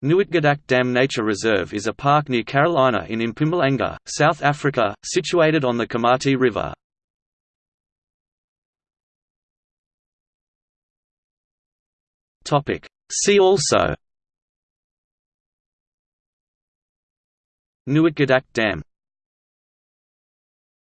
Nooitgedacht Dam Nature Reserve is a park near Carolina in Mpumalanga, South Africa, situated on the Komati River. See also Nooitgedacht Dam